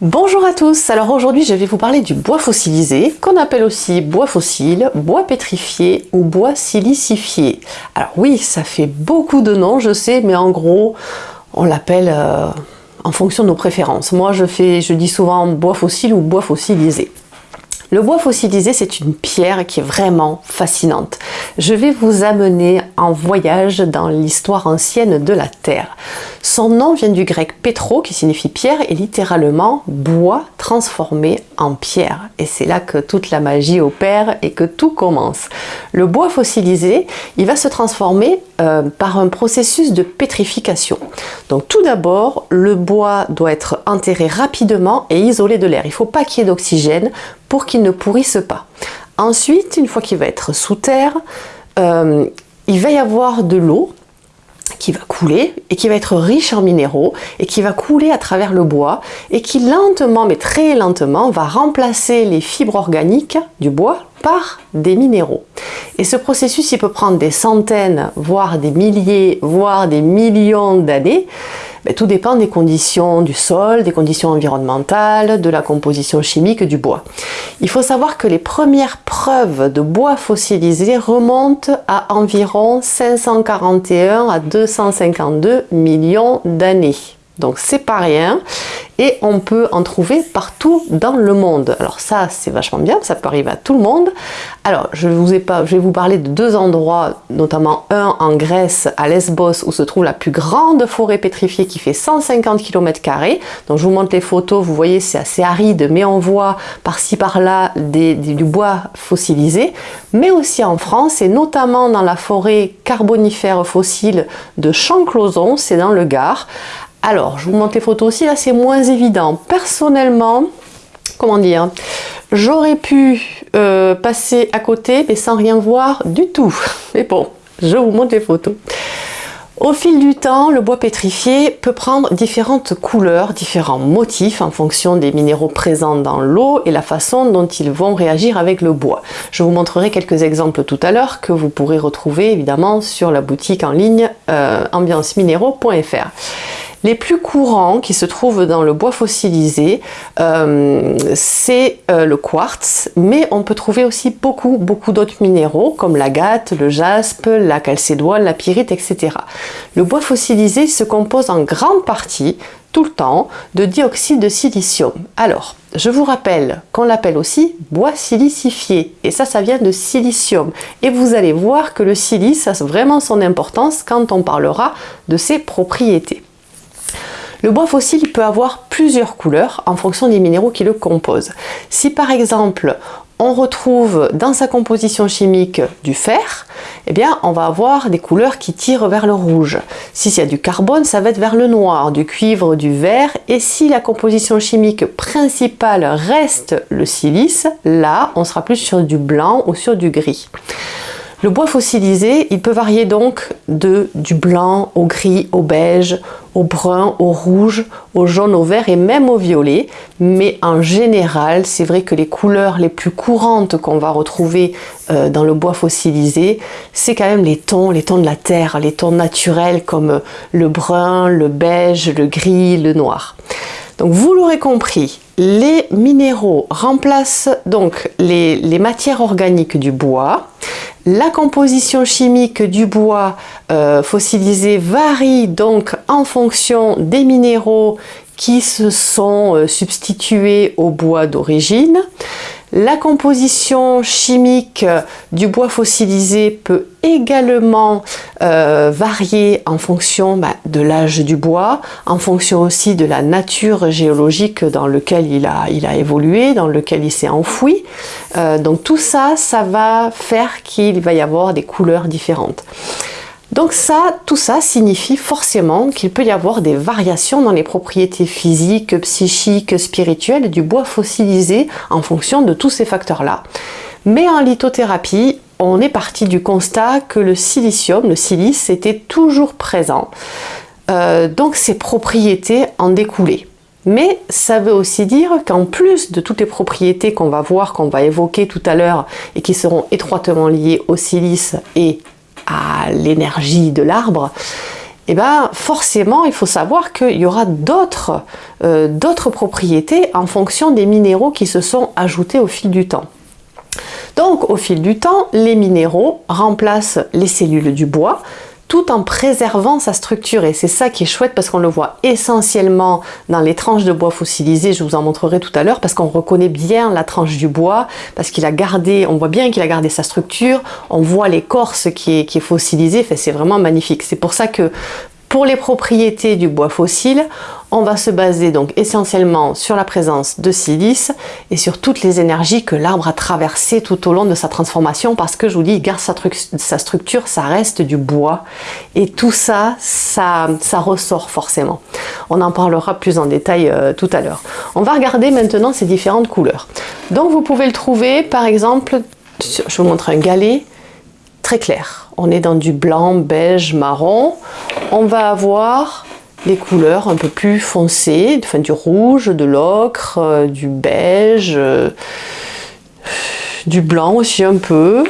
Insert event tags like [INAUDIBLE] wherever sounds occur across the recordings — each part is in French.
Bonjour à tous, alors aujourd'hui je vais vous parler du bois fossilisé, qu'on appelle aussi bois fossile, bois pétrifié ou bois silicifié. Alors oui, ça fait beaucoup de noms, je sais, mais en gros, on l'appelle euh, en fonction de nos préférences. Moi je, fais, je dis souvent bois fossile ou bois fossilisé. Le bois fossilisé, c'est une pierre qui est vraiment fascinante. Je vais vous amener voyage dans l'histoire ancienne de la Terre. Son nom vient du grec pétro, qui signifie pierre, et littéralement bois transformé en pierre. Et c'est là que toute la magie opère et que tout commence. Le bois fossilisé, il va se transformer euh, par un processus de pétrification. Donc tout d'abord, le bois doit être enterré rapidement et isolé de l'air. Il ne faut pas qu'il y ait d'oxygène pour qu'il ne pourrisse pas. Ensuite, une fois qu'il va être sous terre, euh, il va y avoir de l'eau qui va couler et qui va être riche en minéraux et qui va couler à travers le bois et qui lentement, mais très lentement, va remplacer les fibres organiques du bois par des minéraux. Et ce processus, il peut prendre des centaines, voire des milliers, voire des millions d'années. Ben, tout dépend des conditions du sol, des conditions environnementales, de la composition chimique du bois. Il faut savoir que les premières preuves de bois fossilisé remontent à environ 541 à 252 millions d'années. Donc c'est pas rien et on peut en trouver partout dans le monde. Alors ça c'est vachement bien, ça peut arriver à tout le monde. Alors je, vous ai pas, je vais vous parler de deux endroits, notamment un en Grèce, à Lesbos, où se trouve la plus grande forêt pétrifiée qui fait 150 km. Donc je vous montre les photos, vous voyez c'est assez aride, mais on voit par-ci par-là du bois fossilisé, mais aussi en France et notamment dans la forêt carbonifère fossile de Champclauson, c'est dans le Gard. Alors, je vous montre les photos aussi, là c'est moins évident. Personnellement, comment dire, j'aurais pu euh, passer à côté mais sans rien voir du tout. [LAUGHS] Mais bon, je vous montre les photos. Au fil du temps, le bois pétrifié peut prendre différentes couleurs, différents motifs en fonction des minéraux présents dans l'eau et la façon dont ils vont réagir avec le bois. Je vous montrerai quelques exemples tout à l'heure que vous pourrez retrouver évidemment sur la boutique en ligne euh, ambianceminéraux.fr. Les plus courants qui se trouvent dans le bois fossilisé, euh, c'est euh, le quartz, mais on peut trouver aussi beaucoup, beaucoup d'autres minéraux comme l'agate, le jaspe, la calcédoine, la pyrite, etc. Le bois fossilisé se compose en grande partie, tout le temps, de dioxyde de silicium. Alors, je vous rappelle qu'on l'appelle aussi bois silicifié, et ça, ça vient de silicium. Et vous allez voir que le silice a vraiment son importance quand on parlera de ses propriétés. Le bois fossile peut avoir plusieurs couleurs en fonction des minéraux qui le composent. Si par exemple on retrouve dans sa composition chimique du fer, eh bien on va avoir des couleurs qui tirent vers le rouge. Si y a du carbone, ça va être vers le noir, du cuivre, du vert. Et si la composition chimique principale reste le silice, là on sera plus sur du blanc ou sur du gris. Le bois fossilisé, il peut varier donc de du blanc au gris, au beige, au brun, au rouge, au jaune, au vert et même au violet. Mais en général, c'est vrai que les couleurs les plus courantes qu'on va retrouver euh, dans le bois fossilisé, c'est quand même les tons, les tons de la terre, les tons naturels comme le brun, le beige, le gris, le noir. Donc vous l'aurez compris, les minéraux remplacent donc les matières organiques du bois, la composition chimique du bois euh, fossilisé varie donc en fonction des minéraux qui se sont euh, substitués au bois d'origine. La composition chimique du bois fossilisé peut également euh, varier en fonction bah, de l'âge du bois, en fonction aussi de la nature géologique dans a, il a évolué, dans lequel il s'est enfoui. Euh, donc tout ça, ça va faire qu'il va y avoir des couleurs différentes. Donc ça, tout ça signifie forcément qu'il peut y avoir des variations dans les propriétés physiques, psychiques, spirituelles du bois fossilisé en fonction de tous ces facteurs-là. Mais en lithothérapie, on est parti du constat que le silicium, le silice, était toujours présent. Euh, donc ses propriétés en découlaient. Mais ça veut aussi dire qu'en plus de toutes les propriétés qu'on va voir, qu'on va évoquer tout à l'heure et qui seront étroitement liées au silice et à l'énergie de l'arbre, eh ben forcément il faut savoir qu'il y aura d'autres euh, d'autres propriétés en fonction des minéraux qui se sont ajoutés au fil du temps. Donc au fil du temps, les minéraux remplacent les cellules du bois, tout en préservant sa structure. Et c'est ça qui est chouette parce qu'on le voit essentiellement dans les tranches de bois fossilisées, je vous en montrerai tout à l'heure, parce qu'on reconnaît bien la tranche du bois, parce qu'il a gardé, on voit bien qu'il a gardé sa structure, on voit l'écorce qui est, qui fossilisée, c'est vraiment magnifique. C'est pour ça que pour les propriétés du bois fossile, on va se baser donc essentiellement sur la présence de silice et sur toutes les énergies que l'arbre a traversées tout au long de sa transformation parce que je vous dis, il garde sa, structure, ça reste du bois et tout ça, ça, ressort forcément. On en parlera plus en détail euh, tout à l'heure. On va regarder maintenant ces différentes couleurs. Donc vous pouvez le trouver par exemple, je vous montre un galet très clair on est dans du blanc, beige, marron. On va avoir les couleurs un peu plus foncées, enfin du rouge, de l'ocre, euh, du beige, euh, du blanc aussi un peu.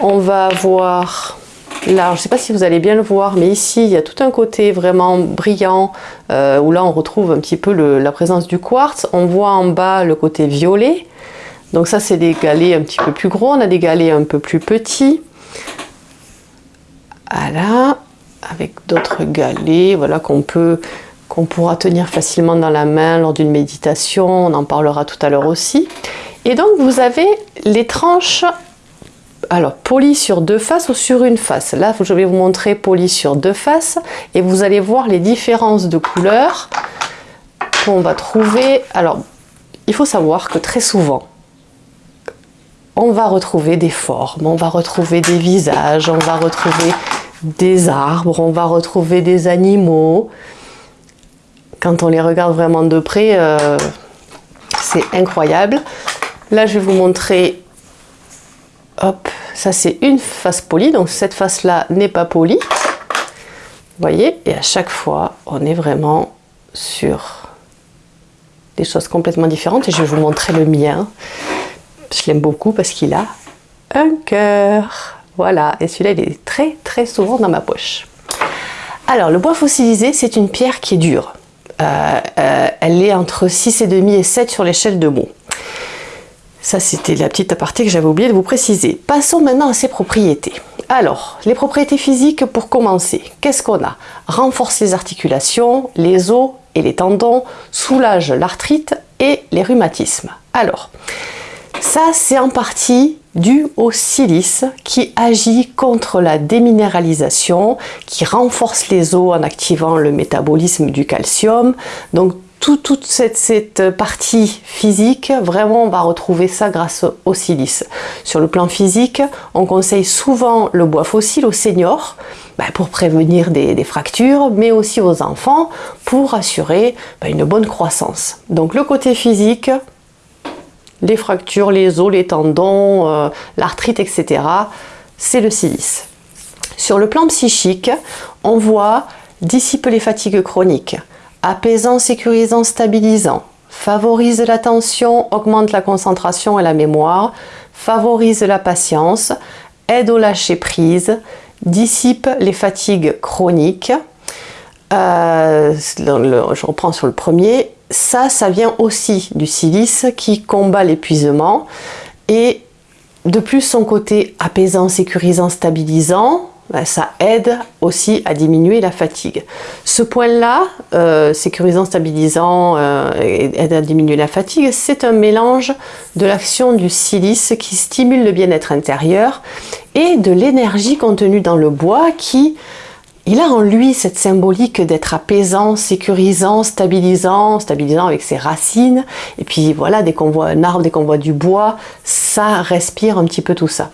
On va avoir là, je ne sais pas si vous allez bien le voir, mais ici il y a tout un côté vraiment brillant euh, où là on retrouve un petit peu la présence du quartz. On voit en bas le côté violet. Donc ça c'est des galets un petit peu plus gros, on a des galets un peu plus petits. Voilà, avec d'autres galets, voilà qu'on peut qu'on pourra tenir facilement dans la main lors d'une méditation, on en parlera tout à l'heure aussi. Et donc vous avez les tranches alors polies sur deux faces ou sur une face? Là je vais vous montrer polies sur deux faces et vous allez voir les différences de couleurs qu'on va trouver. Alors il faut savoir que très souvent on va retrouver des formes, on va retrouver des visages, on va retrouver des arbres, on va retrouver des animaux. Quand on les regarde vraiment de près, euh, c'est incroyable. Là, je vais vous montrer, hop, ça c'est une face polie, donc cette face-là n'est pas polie. Vous voyez, et à chaque fois, on est vraiment sur des choses complètement différentes. Et je vais vous montrer le mien. Je l'aime beaucoup parce qu'il a un cœur. Voilà, et celui-là, il est très très souvent dans ma poche. Alors, le bois fossilisé, c'est une pierre qui est dure. Euh, euh, elle est entre 6,5 et 7 sur l'échelle de Mohs. Ça, c'était la petite aparté que j'avais oublié de vous préciser. Passons maintenant à ses propriétés. Alors, les propriétés physiques pour commencer. Qu'est-ce qu'on a? Renforce les articulations, les os et les tendons, soulage l'arthrite et les rhumatismes. Alors, ça, c'est en partie dû au silice qui agit contre la déminéralisation, qui renforce les os en activant le métabolisme du calcium. Donc toute cette, partie physique, vraiment on va retrouver ça grâce au silice. Sur le plan physique, on conseille souvent le bois fossile aux seniors ben, pour prévenir des, fractures, mais aussi aux enfants pour assurer ben, une bonne croissance. Donc le côté physique, les fractures, les os, les tendons, euh, l'arthrite, etc. C'est le silice. Sur le plan psychique, on voit dissipe les fatigues chroniques, apaisant, sécurisant, stabilisant, favorise l'attention, augmente la concentration et la mémoire, favorise la patience, aide au lâcher prise, dissipe les fatigues chroniques. Euh, je reprends sur le premier, ça, ça vient aussi du silice qui combat l'épuisement et de plus son côté apaisant, sécurisant, stabilisant, ben, ça aide aussi à diminuer la fatigue. Ce point-là, euh, sécurisant, stabilisant, euh, aide à diminuer la fatigue, c'est un mélange de l'action du silice qui stimule le bien-être intérieur et de l'énergie contenue dans le bois qui il a en lui cette symbolique d'être apaisant, sécurisant, stabilisant, stabilisant avec ses racines. Et puis voilà, dès qu'on voit un arbre, dès qu'on voit du bois, ça respire un petit peu tout ça.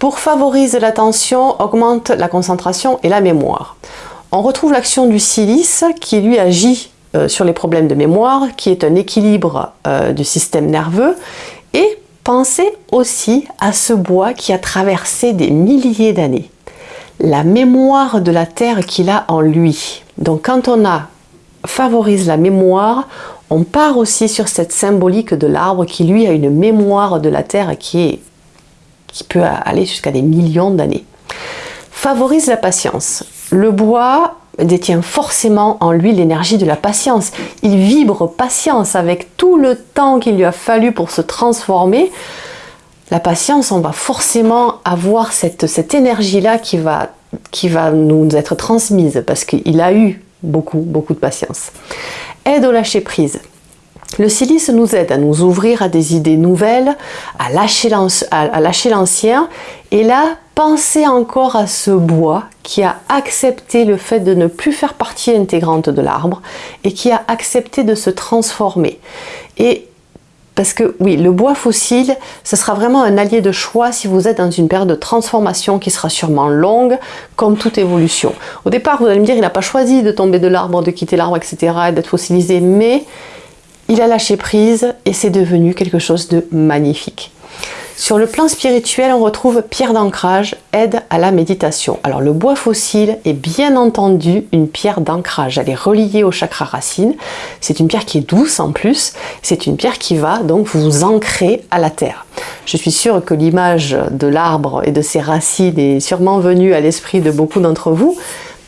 Pour favoriser l'attention, augmente la concentration et la mémoire. On retrouve l'action du silice qui lui agit euh, sur les problèmes de mémoire, qui est un équilibre euh, du système nerveux. Et pensez aussi à ce bois qui a traversé des milliers d'années la mémoire de la terre qu'il a en lui. Donc quand on a favorise la mémoire, on part aussi sur cette symbolique de l'arbre qui lui a une mémoire de la terre qui, est, qui peut aller jusqu'à des millions d'années. Favorise la patience. Le bois détient forcément en lui l'énergie de la patience. Il vibre patience avec tout le temps qu'il lui a fallu pour se transformer. La patience, on va forcément avoir cette, cette énergie-là qui va, qui va nous être transmise parce qu'il a eu beaucoup, beaucoup de patience. Aide au lâcher prise. Le silice nous aide à nous ouvrir à des idées nouvelles, à lâcher l'ancien et là, pensez encore à ce bois qui a accepté le fait de ne plus faire partie intégrante de l'arbre et qui a accepté de se transformer. Et parce que oui, le bois fossile, ce sera vraiment un allié de choix si vous êtes dans une période de transformation qui sera sûrement longue, comme toute évolution. Au départ, vous allez me dire, il n'a pas choisi de tomber de l'arbre, de quitter l'arbre, etc., d'être fossilisé, mais il a lâché prise et c'est devenu quelque chose de magnifique. Sur le plan spirituel, on retrouve pierre d'ancrage, aide à la méditation. Alors le bois fossile est bien entendu une pierre d'ancrage. Elle est reliée au chakra racine. C'est une pierre qui est douce en plus. C'est une pierre qui va donc vous ancrer à la terre. Je suis sûre que l'image de l'arbre et de ses racines est sûrement venue à l'esprit de beaucoup d'entre vous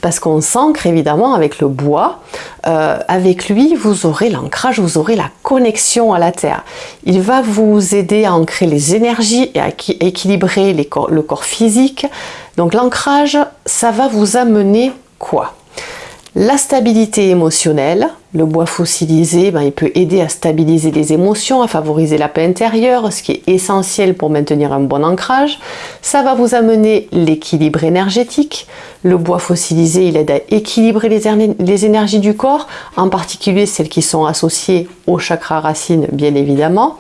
parce qu'on s'ancre évidemment avec le bois. Euh, avec lui, vous aurez l'ancrage, vous aurez la connexion à la terre. Il va vous aider à ancrer les énergies et à équilibrer le corps physique. Donc l'ancrage, ça va vous amener quoi? La stabilité émotionnelle, le bois fossilisé, ben, il peut aider à stabiliser les émotions, à favoriser la paix intérieure, ce qui est essentiel pour maintenir un bon ancrage. Ça va vous amener l'équilibre énergétique. Le bois fossilisé, il aide à équilibrer les, les énergies du corps, en particulier celles qui sont associées au chakra racine, bien évidemment.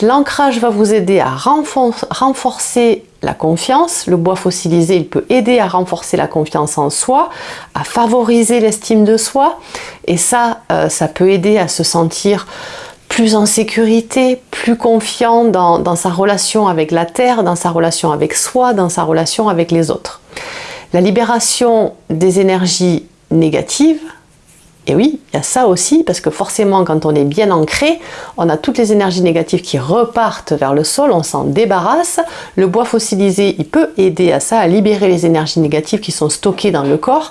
L'ancrage va vous aider à renforcer la confiance. Le bois fossilisé, il peut aider à renforcer la confiance en soi, à favoriser l'estime de soi. Et ça, euh, ça peut aider à se sentir plus en sécurité, plus confiant dans, dans sa relation avec la terre, dans sa relation avec soi, dans sa relation avec les autres. La libération des énergies négatives, et oui, il y a ça aussi, parce que forcément, quand on est bien ancré, on a toutes les énergies négatives qui repartent vers le sol, on s'en débarrasse. Le bois fossilisé, il peut aider à ça, à libérer les énergies négatives qui sont stockées dans le corps,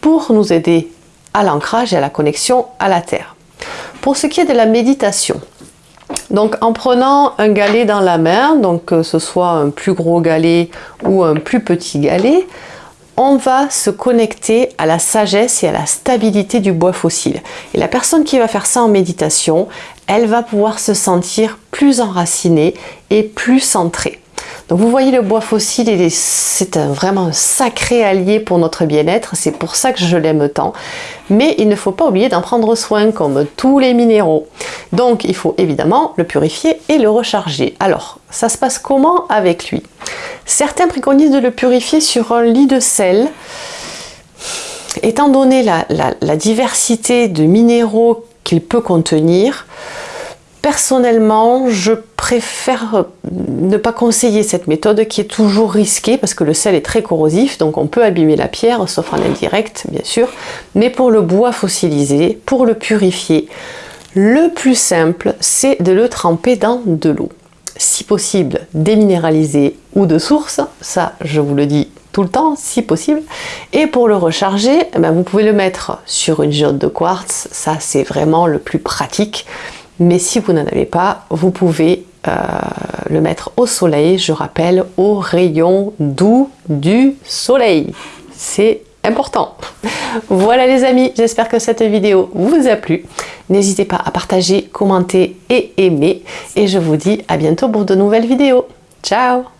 pour nous aider à l'ancrage et à la connexion à la terre. Pour ce qui est de la méditation, donc en prenant un galet dans la main, donc que ce soit un plus gros galet ou un plus petit galet, on va se connecter à la sagesse et à la stabilité du bois fossile. Et la personne qui va faire ça en méditation, elle va pouvoir se sentir plus enracinée et plus centrée. Donc vous voyez le bois fossile, c'est vraiment un sacré allié pour notre bien-être, c'est pour ça que je l'aime tant. Mais il ne faut pas oublier d'en prendre soin comme tous les minéraux. Donc il faut évidemment le purifier et le recharger. Alors, ça se passe comment avec lui? Certains préconisent de le purifier sur un lit de sel. Étant donné la diversité de minéraux qu'il peut contenir, Personnellement, je préfère ne pas conseiller cette méthode qui est toujours risquée parce que le sel est très corrosif, donc on peut abîmer la pierre, sauf en indirect bien sûr. Mais pour le bois fossilisé, pour le purifier, le plus simple, c'est de le tremper dans de l'eau. Si possible, déminéralisée ou de source, ça je vous le dis tout le temps, si possible. Et pour le recharger, eh ben, vous pouvez le mettre sur une géode de quartz, ça c'est vraiment le plus pratique. Mais si vous n'en avez pas, vous pouvez euh, le mettre au soleil, je rappelle, au rayon doux du soleil. C'est important. [LAUGHS] Voilà les amis, j'espère que cette vidéo vous a plu. N'hésitez pas à partager, commenter et aimer. Et je vous dis à bientôt pour de nouvelles vidéos. Ciao